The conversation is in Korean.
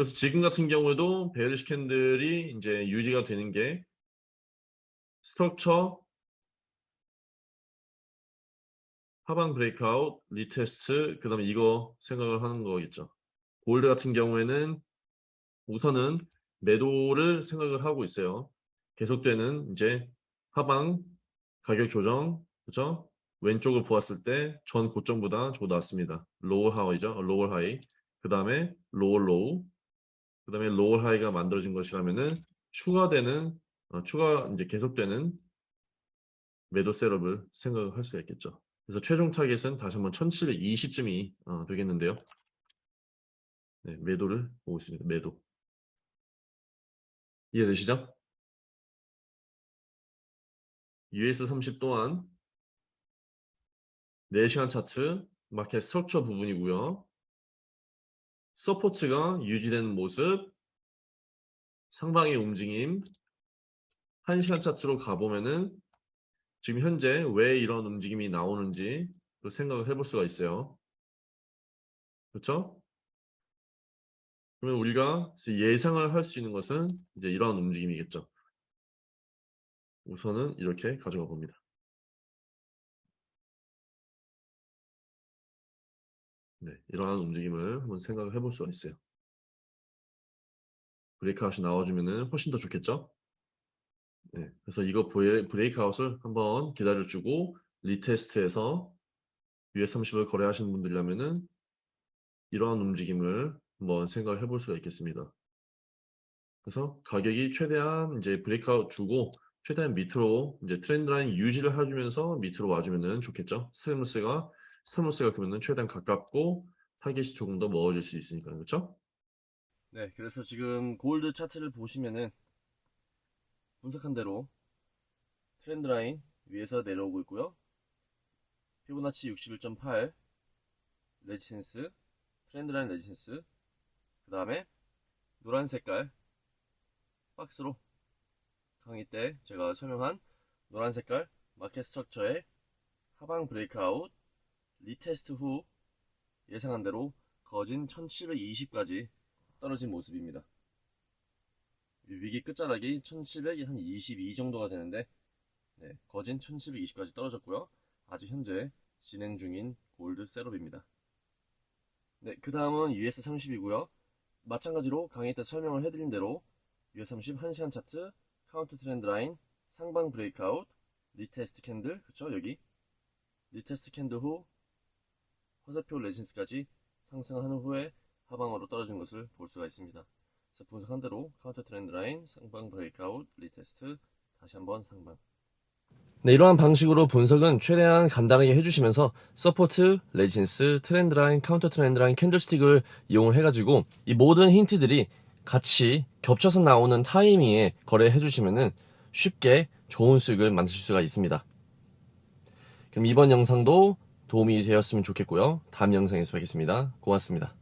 그래서 지금 같은 경우에도 bearish candle이 이제 유지가 되는 게 structure 하방 breakout, retest, 그 다음에 이거 생각을 하는 거겠죠. 골드 같은 경우에는 우선은 매도를 생각을 하고 있어요. 계속되는 이제 하방 가격 조정, 그죠? 왼쪽을 보았을 때 전 고점보다 조금 낮습니다. lower high죠, lower high. 그 다음에 lower low. 그 다음에 lower high가 만들어진 것이라면은 추가되는 어, 추가 이제 계속되는 매도 setup을 생각을 할 수가 있겠죠. 그래서 최종 타겟은 다시 한번 1720쯤이 어, 되겠는데요. 네, 매도를 보고 있습니다. 매도. 이해되시죠? US30 또한 4시간 차트 market structure 부분이고요. support가 유지되는 모습 상방의 움직임 1시간 차트로 가보면은 지금 현재 왜 이런 움직임이 나오는지 또 생각을 해볼 수가 있어요. 그렇죠? 그러면 우리가 예상을 할 수 있는 것은 이제 이러한 움직임이겠죠. 우선은 이렇게 가져가 봅니다. 네, 이러한 움직임을 한번 생각을 해볼 수가 있어요. breakout이 나와주면 훨씬 더 좋겠죠? 네, 그래서 이거 breakout을 한번 기다려주고 retest해서 US30을 거래하시는 분들이라면은 이러한 움직임을 한번 생각을 해볼 수가 있겠습니다. 그래서 가격이 최대한 이제 breakout 주고 최대한 밑으로 이제 trend line 유지를 해주면서 밑으로 와주면은 좋겠죠. 스테무스가 스테무스가 그러면은 최대한 가깝고 타겟이 조금 더 멀어질 수 있으니까 그렇죠? 네, 그래서 지금 골드 차트를 보시면은 분석한 대로 trend line 위에서 내려오고 있고요. 피보나치 61.8 resistance trend line resistance 그 다음에 노란 색깔 박스로 강의 때 제가 설명한 노란 색깔 market structure의 하방 breakout retest 후 예상한 대로 거진 1720까지 떨어진 모습입니다. 위기 끝자락이 1722 정도가 되는데 네, 거진 1720까지 떨어졌고요. 아직 현재 진행 중인 gold setup입니다. 네, 그 다음은 US30이고요. 마찬가지로 강의 때 설명을 해드린 대로 US30 1시간 차트, counter trend line, 상방 breakout, retest candle, 그쵸 여기 retest candle 후 화살표 resistance까지 상승하는 후에 하방으로 떨어진 것을 볼 수가 있습니다. 그래서 분석한 대로 counter trend line, 상방 breakout, retest, 다시 한번 상방. 네, 이러한 방식으로 분석은 최대한 간단하게 해주시면서 support, resistance, trend line, counter trend line, candlestick을 이용을 해가지고 이 모든 힌트들이 같이 겹쳐서 나오는 타이밍에 거래해 주시면은 쉽게 좋은 수익을 만드실 수가 있습니다. 그럼 이번 영상도 도움이 되었으면 좋겠고요. 다음 영상에서 뵙겠습니다. 고맙습니다.